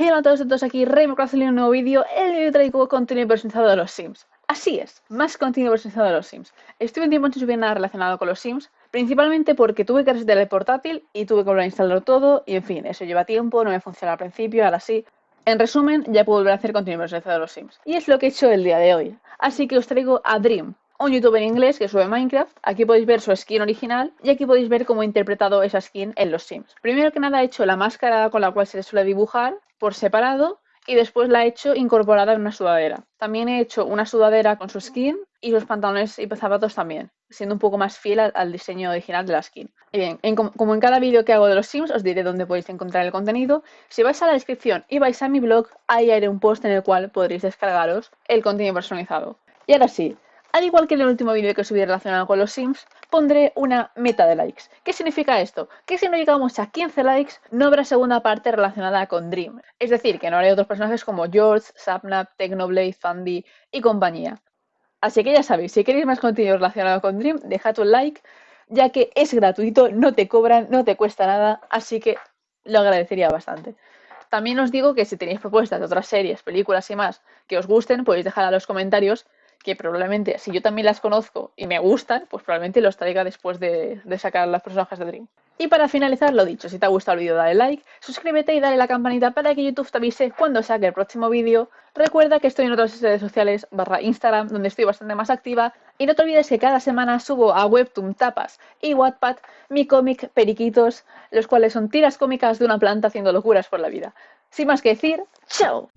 Hola a todos, todos aquí Rey en un nuevo vídeo. El vídeo traigo contenido personalizado de los Sims. Así es, más contenido personalizado de los Sims. Estuve un tiempo sin subir nada relacionado con los Sims, principalmente porque tuve que resetear el portátil y tuve que volver a instalarlo todo, y en fin, eso lleva tiempo, no me funciona al principio, ahora sí. En resumen, ya puedo volver a hacer contenido personalizado de los Sims. Y es lo que he hecho el día de hoy. Así que os traigo a Dream, un youtuber inglés que sube Minecraft. Aquí podéis ver su skin original y aquí podéis ver cómo he interpretado esa skin en los Sims. Primero que nada he hecho la máscara con la cual se le suele dibujar por separado y después la he hecho incorporada en una sudadera. También he hecho una sudadera con su skin y los pantalones y zapatos también, siendo un poco más fiel al, diseño original de la skin. Y bien, como en cada vídeo que hago de los Sims os diré dónde podéis encontrar el contenido. Si vais a la descripción y vais a mi blog, ahí haré un post en el cual podréis descargaros el contenido personalizado. Y ahora sí, al igual que en el último vídeo que subí relacionado con los Sims, pondré una meta de likes. ¿Qué significa esto? Que si no llegamos a 15 likes, no habrá segunda parte relacionada con Dream. Es decir, que no haré otros personajes como George, Sapnap, Technoblade, Fundy y compañía. Así que ya sabéis, si queréis más contenido relacionado con Dream, dejad un like, ya que es gratuito, no te cobran, no te cuesta nada, así que lo agradecería bastante. También os digo que si tenéis propuestas de otras series, películas y más que os gusten, podéis dejar a los comentarios que probablemente, si yo también las conozco y me gustan, pues probablemente los traiga después de, sacar las personajes de Dream. Y para finalizar, lo dicho, si te ha gustado el vídeo dale like, suscríbete y dale la campanita para que YouTube te avise cuando saque el próximo vídeo. Recuerda que estoy en otras redes sociales barra Instagram, donde estoy bastante más activa. Y no te olvides que cada semana subo a Webtoon Tapas y Wattpad mi cómic Periquitos, los cuales son tiras cómicas de una planta haciendo locuras por la vida. Sin más que decir, ¡chao!